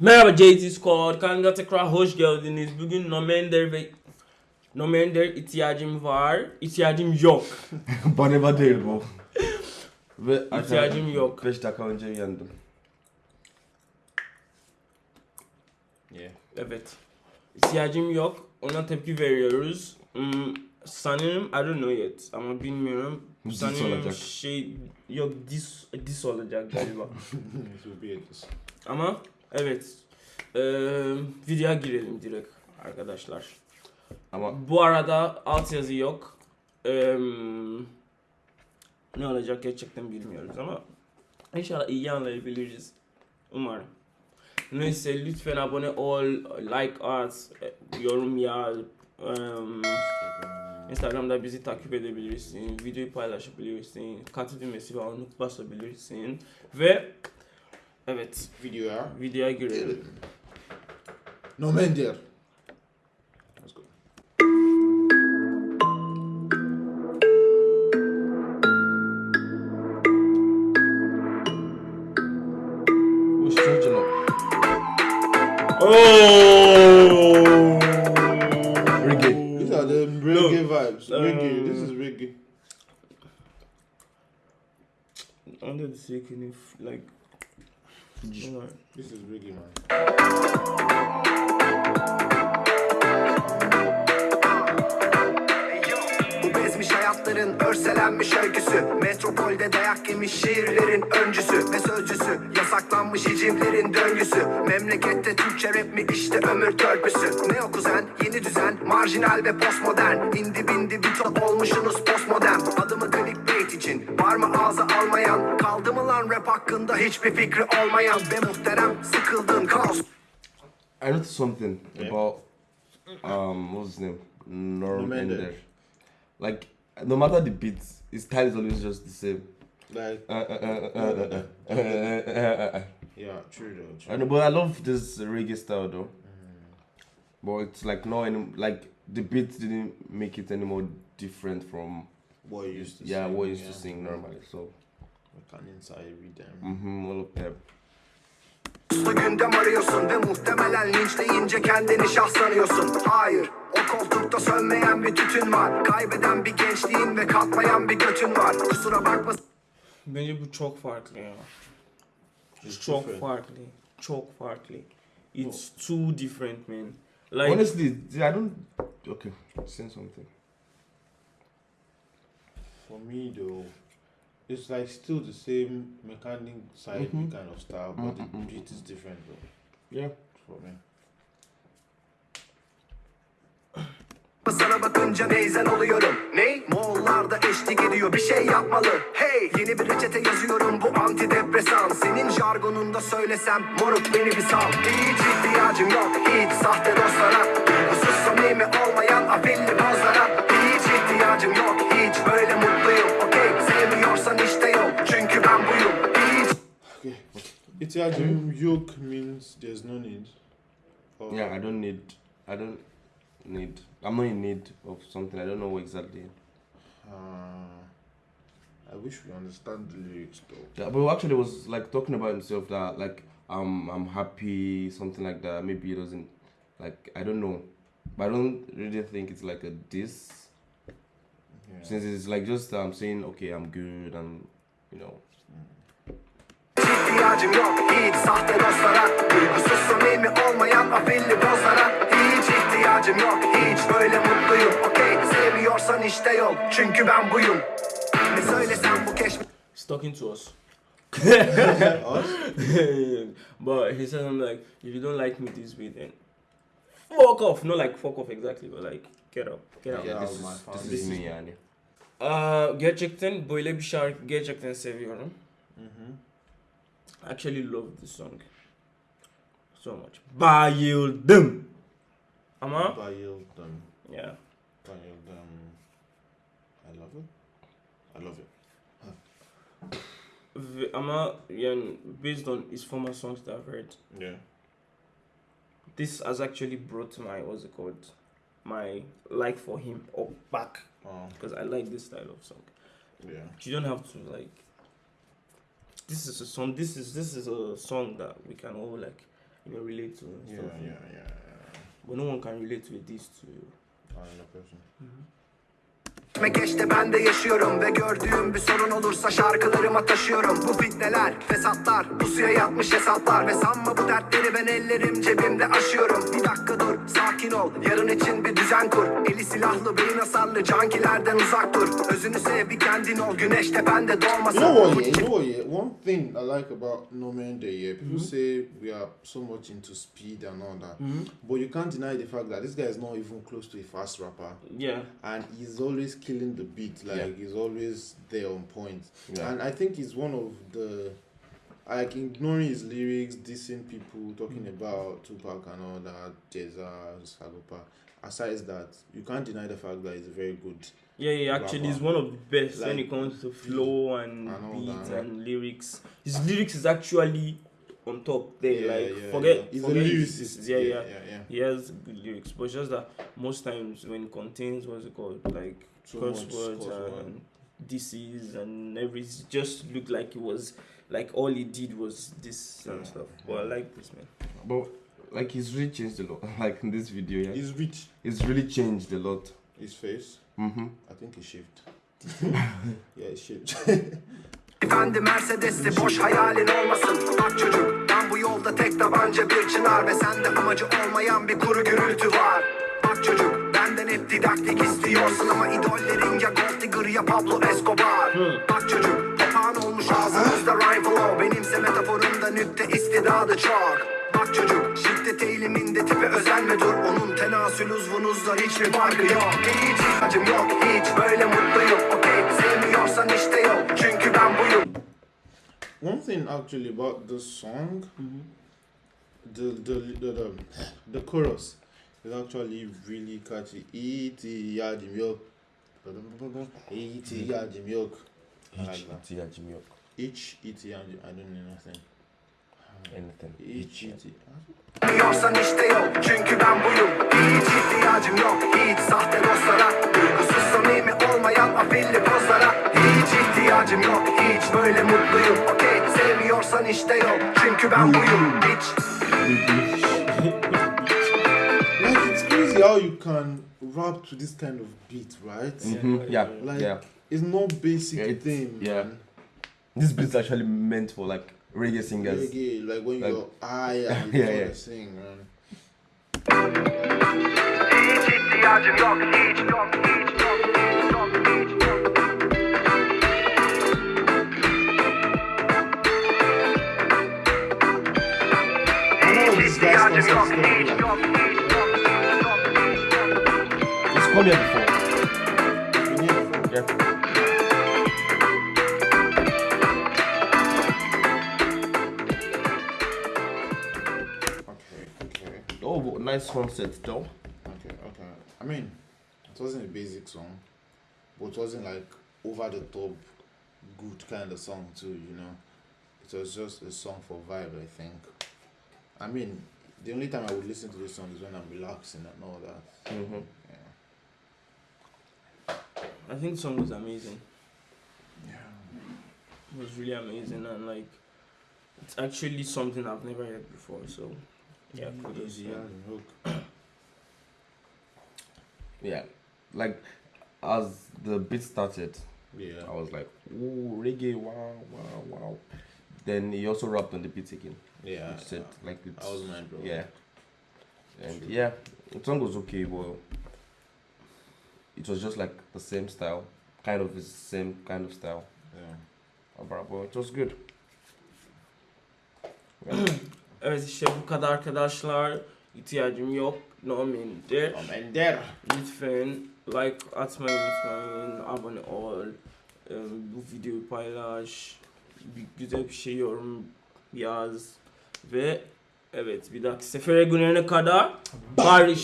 Merhaba JT Squad. Kanka tekrar hoş geldiniz. Bugün Nomender ve Nomender ihtiyacım var. İhtiyacım yok. Bana değil bu. Ve İhtiyacım yok. 5 dakika önce yendim. Yeah. Evet. İhtiyacım yok. Ona tepki veriyoruz. Hmm, sanırım I don't know yet ama bilmiyorum. Dis sanırım olacak. şey yok dis dis olacak galiba. Ama evet. Eee videoya girelim direkt arkadaşlar. Ama Bu arada altyazı yok. Eee, ne olacak gerçekten bilmiyoruz ama inşallah iyi anlayabiliriz. Umarım. Neyse lütfen abone ol, like at, yorum yaz. Instagram'da bizi takip edebilirsin, videoyu paylaşabilirsin, katıl düğmesi ve onu basabilirsin. Ve Evet. Videoya. Videoya girelim. Nomender. Let's go. Oh! Reggae. These are the reggae no. vibes. Reggae. Um, this is um, reggae. Under the sea, can like alright. This is reggae, man. Bu bezmiş hayatların örselenmiş öyküsü. Metropolde dayak yemiş şiirlerin öncüsü ve sözcüsü. Yasaklanmış hicimlerin döngüsü. Memlekette Türkçe rap mi? İşte ömür törpüsü. Ne o kuzen yeni düzen marjinal ve postmodern. İndi bindi bir ton olmuşsunuz postmodern. Adımı için Var mı ağza almayan Kaldı mı lan rap hakkında hiçbir fikri olmayan Ve muhterem kaos I noticed something yeah. about um what's his name Norm Ender. Like no matter the beat, his style is always just the same. Like yeah, true though. True. But I love this reggae style though. Mm. But it's like no, like the beat didn't make it any more different from What you used to yeah sing, what I used yeah. to sing normally. So I can inside mm-hmm, all of them. Uslu gündem arıyorsun ve muhtemelen linçleyince kendini şahsanıyorsun Hayır o koltukta sönmeyen bir tütün var Kaybeden bir gençliğin ve kalkmayan bir götün var Kusura bakma Bence bu çok farklı ya. It's Çok different. farklı. Çok farklı. It's too different man. Like Honestly, I don't. Okay, saying something. For me though, it's like still the same mechanic side Mhm. kind of style, but the Mhm, beat is different though. Yeah. For me. sana bakınca neyzen oluyorum Ney? Moğollarda eşlik ediyor bir şey yapmalı Hey yeni bir reçete yazıyorum bu antidepresan Senin jargonunda söylesem moruk beni bir sal Hiç ihtiyacım yok hiç sahte dostlara Itiajim yoke means there's no need. Or Yeah, I don't need. I don't need. I'm not in need of something. I don't know exactly. Uh, I wish we understand the lyrics though. Yeah, but actually, was like talking about himself that like um I'm happy, something like that. Maybe he doesn't like. I don't know, but I don't really think it's like a diss. Yeah. Since it's like just um saying okay, I'm good, and you know. İhtiyacım yok hiç sahte dostlara Duygusuz samimi olmayan afilli pozlara Hiç ihtiyacım yok hiç böyle mutluyum Okey sevmiyorsan işte yol çünkü ben buyum Ne söylesem bu keşf he's talking to us. Us? but he said something like, if you don't like me this way, then fuck off. Not like fuck off exactly, but like get up, get out. Yeah. This is my this family. is me, yani. Aa, gerçekten böyle bir şarkı gerçekten seviyorum. Mm-hmm. I actually love this song so much. Bayıldım. Ama Bayıldım. yeah. Bayıldım. I love it. I love it. Ama yani based on his former songs that I've heard, Yeah. this has actually brought my what's it called, my like for him up back Oh, because I like this style of song. yeah. You don't have to like. This is a song. This is this is a song that we can all like you know relate to and Yeah, stuff. yeah, yeah. yeah. But no one can relate with these to Another person. Mm-hmm. Mekeşte ben de yaşıyorum ve gördüğüm bir sorun olursa şarkılarıma taşıyorum Bu fitneler, fesatlar, pusuya yatmış hesaplar Ve sanma bu dertleri ben ellerim cebimde aşıyorum Bir dakika dur, sakin ol, yarın için bir düzen kur Eli silahlı, beyin hasarlı, cankilerden uzak dur Özünü sev, bir kendin ol, güneş tepende doğmasın You know what? Yeah, you know what? Yeah, one thing I like about No Man Day. Yeah, people Mm-hmm. say we are so much into speed and all that, but you can't deny the fact that this guy is not even close to a fast rapper, Yeah. and he's always killing the beat. Like Yeah. he's always there on point. Yeah. And I think he's one of the like ignoring his lyrics, dissing people, talking Mm. about Tupac and all that, Jeza, Sagopa. Aside that, you can't deny the fact that he's a very good. Yeah, yeah, actually, he's one of the best when it comes to flow and, and all beat that. and lyrics. His lyrics is actually on top there. Yeah, like, yeah, forget, yeah. He's forget lyricist. Yeah, yeah, yeah, yeah. He has good lyrics, but just that most times when it contains what's it called, like So curse words and disease and everything, just looked like it was like all he did was this and Yeah. stuff. But I like this man. But like he's really changed a lot. Like in this video, yeah, He's rich. he's really changed a lot. His face, Mm-hmm. I think he shaved. yeah, he shaved. Efendi Mercedes'li boş hayalin olmasın Bak çocuk ben bu yolda tek tabanca bir çınar Ve sende amacı olmayan bir kuru gürültü var didaktik istiyorsun Ama idollerin ya Gold Digger ya Pablo Escobar. Bak çocuk papağan olmuş ağzınızda rhyme flow. Benimse metaforumda nükte istidadı çok. Bak çocuk şiddet eğiliminde tipe özenme dur Onun tenasül uzvunuzda hiçbir farkı yok. Hiç ihtiyacım yok hiç böyle mutluyum. Okey sevmiyorsan işte yok çünkü ben buyum. One thing actually about this song, the, the the the the chorus is actually really catchy. Eat yadim yok. Eat yadim yok. That. ihtiyacım yok. Each eat yadim. I don't know nothing. Anything. E Each eat. Sevmiyorsan işte yok çünkü ben buyum Hiç ihtiyacım yok hiç sahte dostlara Duygusuz samimi olmayan afilli pozlara Hiç ihtiyacım yok hiç böyle mutluyum Okey sevmiyorsan işte yok çünkü ben buyum Hiç Like it's crazy how you can rap to this kind of beat, right? Mhm, Yeah, Like yeah. it's not basic Yeah, it's- thing. yeah. man. This beat's actually meant for like reggae singers. Reggae, like when Like- you're high and you Yeah, yeah, yeah. sing, man. I know these guys İhtiyacım yok It's come here before. been here before. Okay, okay. Oh, nice concept though. Okay, okay. I mean, it wasn't a basic song, but it wasn't like over the top good kind of song too, you know. It was just a song for vibe, I think. I mean, the only time I would listen to this song is when I'm relaxing and all that. Mm-hmm. Yeah. I think the song was amazing. Yeah. It was really amazing and like it's actually something I've never heard before. So yeah, mm-hmm. kudos. Yeah. hook. Yeah, like as the beat started, Yeah. I was like, "Ooh, reggae! Wow, wow, wow!" Then he also rapped on the beat again. Yeah. He said like it's, I was mind blown. yeah, and True. yeah, the song was okay, but it was just like the same style, kind of the same kind of style. Yeah. But but it was good. Evet işte bu kadar arkadaşlar. İhtiyacım yok. Normalde. and there. Lütfen like atmayı unutmayın. Abone ol. Ee, Bu videoyu paylaş. Bir güzel bir şey yorum yaz. Ve evet bir dahaki sefere günlerine kadar barış.